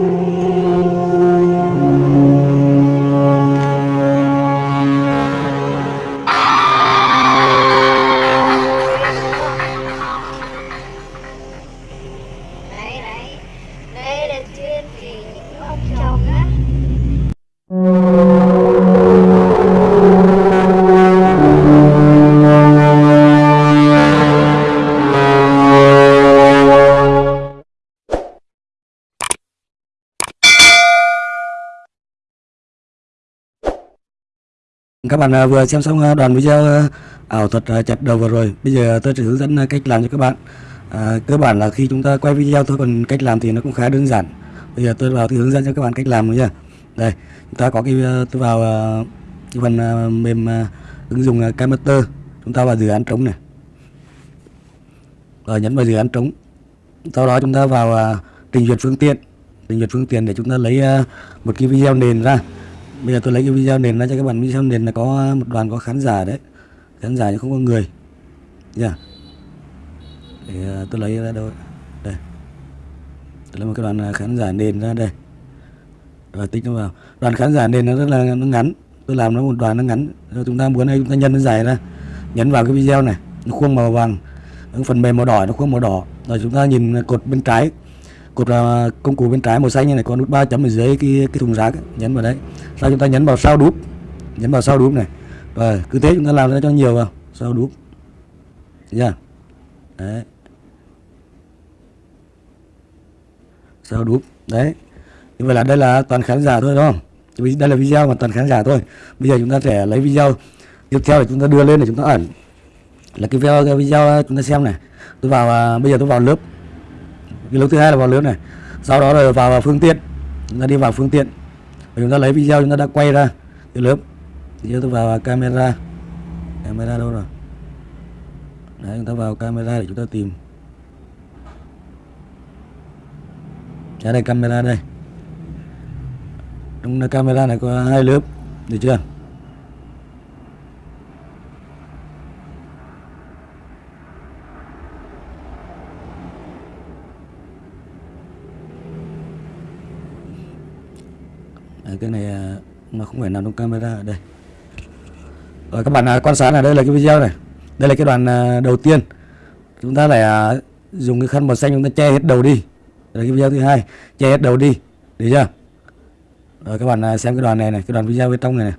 Đấy, Các bạn à, vừa xem xong à, đoạn video à, ảo thuật chặt đầu vừa rồi. Bây giờ tôi sẽ hướng dẫn cách làm cho các bạn. À, cơ bản là khi chúng ta quay video thôi, còn cách làm thì nó cũng khá đơn giản. Bây giờ tôi vào thì hướng dẫn cho các bạn cách làm rồi nha. Đây, chúng ta có cái tôi vào cái phần mềm ứng dụng à, Camster. Chúng ta vào dự án trống này. Rồi nhấn vào dự án trống. Sau đó chúng ta vào trình duyệt phương tiện. Trình duyệt phương tiện để chúng ta lấy một cái video nền ra. Bây giờ tôi lấy cái video nền ra cho các bạn. Video nền là có một đoàn, có khán giả đấy. Khán giả nhưng không có người. Nha. Để à, tôi lấy ra đâu đây. Tôi lấy một cái đoàn à, khán giả nền ra đây. Và tích nó vào. Đoàn khán giả nền nó rất là, nó ngắn. Tôi làm nó một đoàn nó ngắn. Rồi chúng ta muốn đây chúng ta nhân nó dài ra. Nhấn vào cái video này. Nó khuôn màu vàng. Phần mềm màu đỏ, nó khuôn màu đỏ. Rồi chúng ta nhìn cột bên trái cột à, công cụ bên trái màu xanh như này có nút ba chấm ở dưới cái cái thùng rác ấy. nhấn vào đấy. Sau chúng ta nhấn vào sao đúp nhấn vào sao đúp này. Rồi cứ thế chúng ta làm ra cho nhiều vào sao đúp. Nha đấy. Sao đúp đấy. Như vậy là đây là toàn khán giả thôi đúng không? Đây là video mà toàn khán giả thôi. Bây giờ chúng ta sẽ lấy video tiếp theo để chúng ta đưa lên để chúng ta ẩn. Là cái video cái video chúng ta xem này. Tôi vào à, bây giờ tôi vào lớp cái lớp thứ hai là vào lớp này. Sau đó rồi vào, vào phương tiện. Chúng ta đi vào phương tiện. Và chúng ta lấy video chúng ta đã quay ra cái lớp. Thì tôi vào camera. Camera đâu rồi? Đấy chúng ta vào camera để chúng ta tìm. Ra đây camera đây. Trong camera này có hai lớp được chưa? Cái này à, nó không phải nằm trong camera ở đây. Rồi các bạn à, quan sát là đây là cái video này. Đây là cái đoạn à, đầu tiên. Chúng ta lại dùng cái khăn màu xanh chúng ta che hết đầu đi. Đây là cái video thứ hai, che hết đầu đi. Được chưa? Rồi các bạn xem cái đoạn này này, cái đoạn video bên trong này này.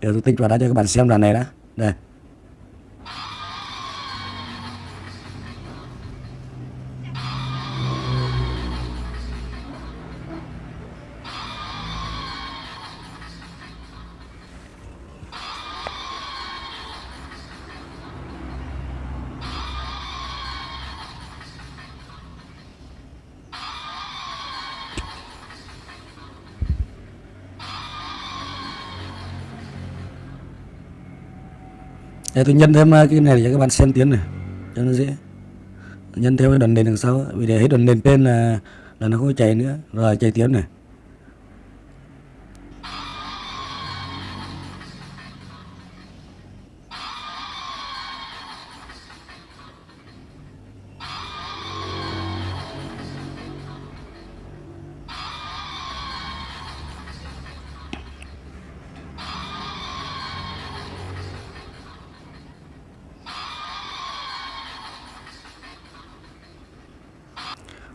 Để tôi tích vào đã cho các bạn xem đoạn này đã. Đây. Đây, tôi nhân thêm à, cái này để cho các bạn xem tiếng này cho nó dễ. Nhân theo cái đoạn nền đằng sau vì để hết đoạn nền trên là là nó không chảy chạy nữa. Rồi chạy tiếng này.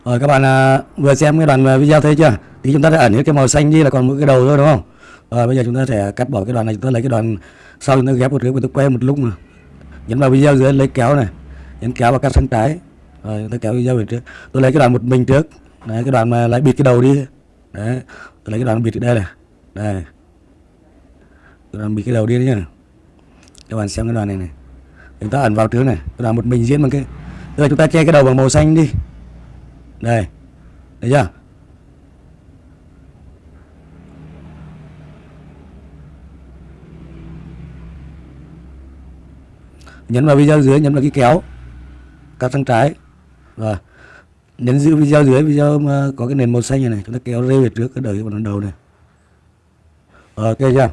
Rồi các bạn à, vừa xem cái đoạn à, video thấy chưa? Thì chúng ta đã ẩn hết cái màu xanh đi là còn mỗi cái đầu thôi đúng không? Rồi bây giờ chúng ta sẽ cắt bỏ cái đoạn này, chúng ta lấy cái đoạn sau chúng ta ghép một cái chúng ta quay một lúc mà. Nhấn vào video dưới lấy kéo này, nhấn kéo và cắt sang trái. Rồi chúng ta kéo video về trước. Tôi lấy cái đoạn một mình trước. Đấy cái đoạn mà lại bịt cái đầu đi. Đấy, tôi lấy cái đoạn bịt ở đây này. Đây. Cái đoạn bịt cái đầu đi đấy nhá. Các bạn xem cái đoạn này này. Chúng ta ẩn vào trước này, tôi làm một mình diễn bằng cái Bây giờ chúng ta che cái đầu bằng màu xanh đi đây. Thấy chưa? Nhấn vào video dưới, nhấn vào cái kéo. Các sang trái. Rồi. Nhấn giữ video dưới, video ờ, có cái nền màu xanh này này. Chúng ta kéo rê về trước, cái đời vào đầu này. Ok chưa?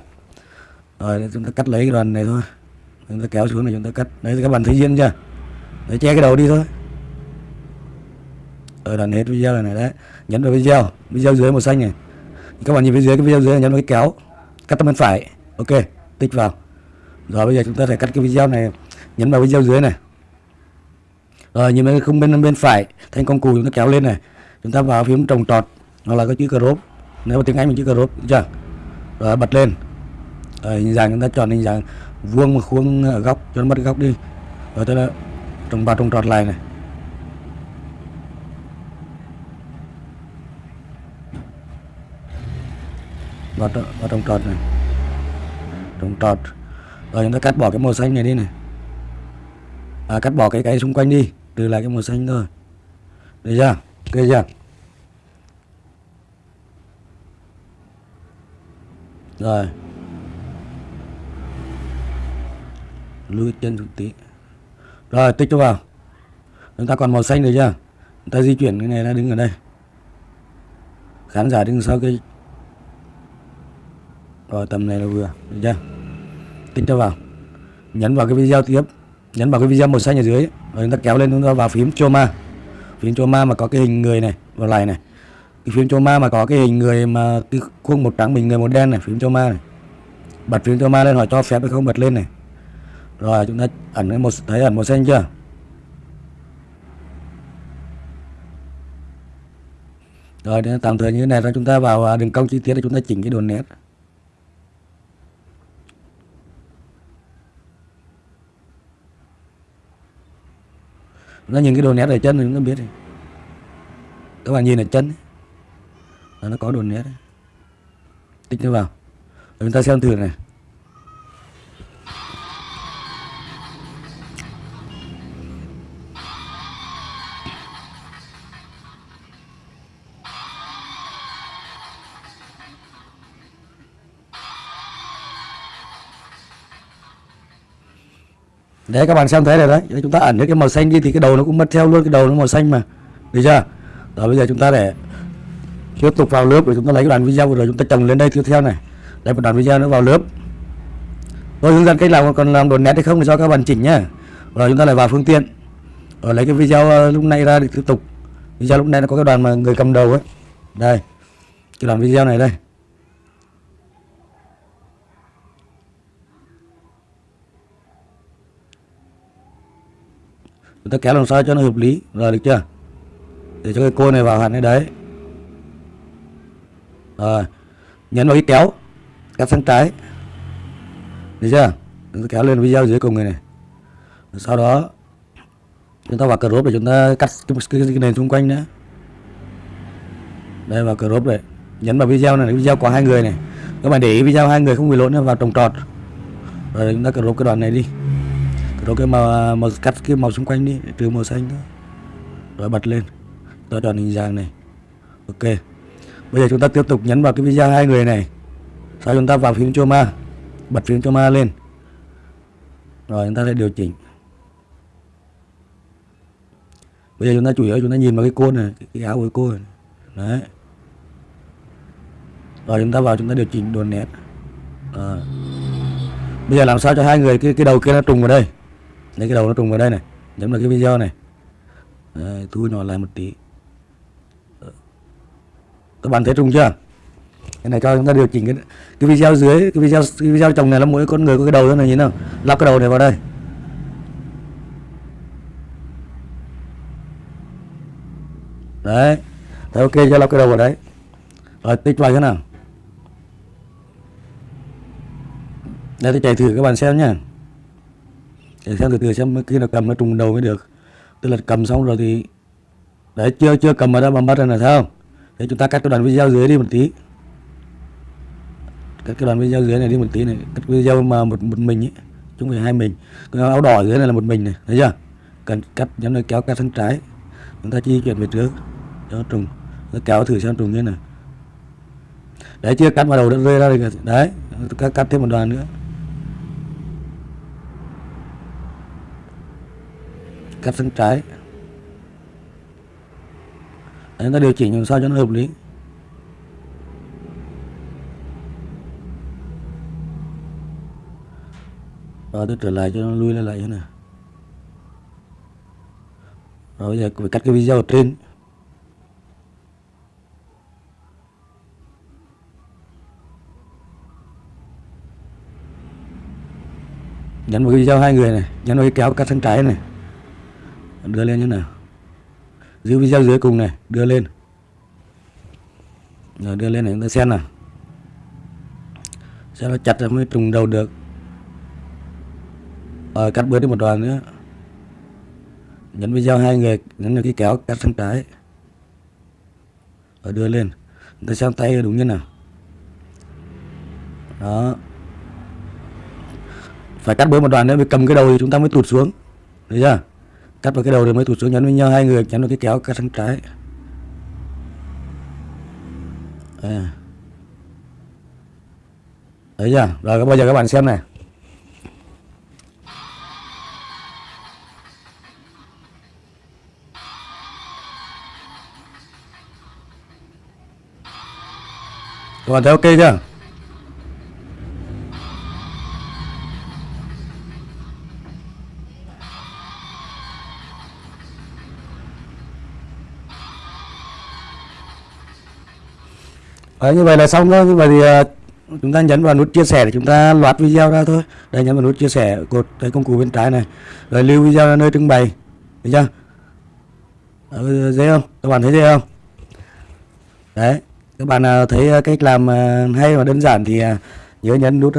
Rồi, chúng ta cắt lấy cái đoạn này thôi. Chúng ta kéo xuống này chúng ta cắt. Đấy, các bạn thấy diễn chưa? Đấy, che cái đầu đi thôi rồi đã hết video này, này đấy. Nhấn vào video video dưới màu xanh này. Các bạn nhìn phía dưới cái video dưới này nhấn vào cái kéo cắt tấm bên phải. Ok tích vào. Rồi bây giờ chúng ta sẽ cắt cái video này nhấn vào video dưới này. Rồi nhìn bên không bên bên phải thanh công cụ chúng ta kéo lên này. Chúng ta vào phím trồng trọt hoặc là có chữ crop nếu mà tiếng anh mình chữ crop chưa? Rồi bật lên. Rồi hình dạng chúng ta chọn hình dạng vuông mà khuôn ở góc cho nó mất góc đi. Rồi tức là trồng vào trồng trọt lại này. Vào, vào trong trọt này. Trong trọt. Rồi chúng ta cắt bỏ cái màu xanh này đi này. À, cắt bỏ cái cái xung quanh đi trừ lại cái màu xanh thôi. Được chưa? Ok chưa? Rồi. Lùi chân xuống tí. Rồi tích cho vào. Chúng ta còn màu xanh được chưa? Chúng ta di chuyển cái này ra đứng ở đây. Khán giả đứng sau cái rồi, tầm này là vừa. Được chưa? Tích cho vào. Nhấn vào cái video tiếp. Nhấn vào cái video màu xanh ở dưới. Rồi chúng ta kéo lên chúng ta vào phím choma. Phím choma mà có cái hình người này vào lại này. Cái phím choma mà có cái hình người mà cái khuôn một trắng mình người một đen này, phím choma này. Bật phím choma lên hỏi cho phép hay không, bật lên này. Rồi, chúng ta ẩn cái một thấy ẩn màu xanh chưa? Rồi để tạm thời như thế này rồi chúng ta vào à, đường cong chi tiết để chúng ta chỉnh cái đồ nét. Nó nhìn cái đồ nét ở chân thì chúng ta biết rồi. Các bạn nhìn ở chân. Là nó có đồ nét tích nó vào. Rồi chúng ta xem thử này. Đấy các bạn xem thấy rồi đấy. Đấy, Chúng ta ẩn cái màu xanh đi thì cái đầu nó cũng mất theo luôn Cái đầu nó màu xanh mà. Được chưa? Rồi bây giờ chúng ta để tiếp tục vào lớp Rồi chúng ta lấy cái đoạn video rồi chúng ta trồng lên đây tiếp theo này. Đây một đoạn video nữa vào lớp. Tôi hướng dẫn cách làm còn làm đồn nét hay không thì cho các bạn chỉnh nhá. Rồi chúng ta lại vào phương tiện. Rồi lấy cái video ờ, lúc này ra để tiếp tục. Video lúc này nó có cái đoàn mà người cầm đầu ấy. Đây Cái đoạn video này đây. Người ta kéo làm sao cho nó hợp lý. Rồi được chưa? Để cho cái cô này vào hẳn cái đấy. Rồi. Nhấn vào cái kéo. Cắt sang trái. Được chưa? Chúng ta kéo lên video dưới cùng người này. Rồi sau đó chúng ta vào crop để chúng ta cắt cái, cái, cái nền xung quanh nữa. Đây vào crop này. Nhấn vào video này video có hai người này. Các bạn để ý video hai người không bị lỗi nữa vào trồng trọt. Rồi chúng ta crop cái đoạn này đi rồi cái màu màu cắt cái màu xung quanh đi trừ màu xanh thôi rồi bật lên. Tôi chọn hình dạng này. Ok. Bây giờ chúng ta tiếp tục nhấn vào cái video hai người này. Sau chúng ta vào phím choma. Bật phím choma lên. Rồi chúng ta sẽ điều chỉnh. Bây giờ chúng ta chủ yếu chúng ta nhìn vào cái côn này cái, cái áo của cái cô này. Đấy. Rồi chúng ta vào chúng ta điều chỉnh đồ nét. À. bây giờ làm sao cho hai người cái cái đầu kia nó trùng vào đây? Lấy cái đầu nó trùng vào đây này Nhấn vào cái video này. Đấy, Thu nhỏ lại một tí. Ờ. Các bạn thấy trùng chưa? Cái này cho chúng ta điều chỉnh cái, cái video dưới Cái video cái video trồng này là mỗi con người có cái đầu thế này nhìn không? Lắp cái đầu này vào đây. Đấy. Thấy ok cho lắp cái đầu vào đấy. Rồi tích vào thế nào. Đây tôi chạy thử các bạn xem nhé để xem từ từ xem khi nào cầm nó trùng đầu mới được. Tức là cầm xong rồi thì đấy chưa chưa cầm ở đã mà bắt rồi là sao? Để chúng ta cắt cái đoạn video dưới đi một tí. Cắt cái đoạn video dưới này đi một tí này. Cắt video mà một một mình ấy chúng phải hai mình. Cái áo đỏ dưới này là một mình này thấy chưa? Cần cắt nhắm nó kéo cắt sang trái. Chúng ta di chuyển về trước. Cho nó trùng. Nó kéo thử xem trùng như nào. Đấy chưa cắt vào đầu đã rơi ra rồi đấy cắt, cắt thêm một đoạn nữa. cắt sang trái. Đấy, chúng ta điều chỉnh làm sao cho nó hợp lý. Rồi tôi trở lại cho nó lui lại lại thế này. Rồi bây giờ phải cắt cái video ở trên. Nhấn vào cái video hai người này nhấn vào cái kéo cắt sang trái này đưa lên như nào? Giữ video dưới cùng này, đưa lên. Rồi đưa lên này, chúng ta xem nào. Xem nó chặt rồi mới trùng đầu được. Rồi cắt bớt đi một đoạn nữa. Nhấn video hai người, nhấn được cái kéo cắt sang trái. Rồi đưa lên. Chúng ta xem tay đúng như nào. Đó. Phải cắt bớt một đoạn nữa mới cầm cái đầu thì chúng ta mới tụt xuống. Thấy chưa? Cắt vào cái đầu rồi mới tụt xuống nhấn với nhau, hai người nhấn vào cái kéo cắt sang trái. À. thấy chưa? Rồi bây giờ các bạn xem này. Các bạn thấy ok chưa? Đấy, như vậy là xong thôi. Như vậy thì ờ, chúng ta nhấn vào nút chia sẻ để chúng ta loạt video ra thôi. Đây nhấn vào nút chia sẻ cột cái công cụ bên trái này. Rồi lưu video ra nơi trưng bày. Được chưa? Ờ, dễ không? Các bạn thấy dễ không? Đấy các bạn ờ, thấy cách làm hay và đơn giản thì nhớ nhấn nút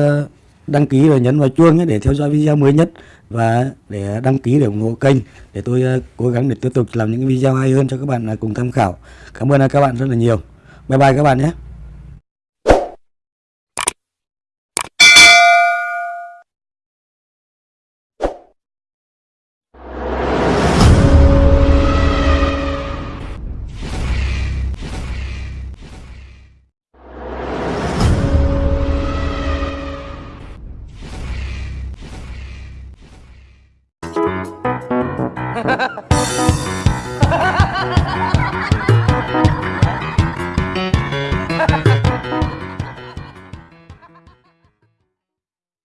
đăng ký và nhấn vào chuông nhé để theo dõi video mới nhất và để đăng ký để ủng hộ kênh để tôi cố gắng để tiếp tục làm những video hay hơn cho các bạn cùng tham khảo. Cảm ơn các bạn rất là nhiều. Bye bye các bạn nhé.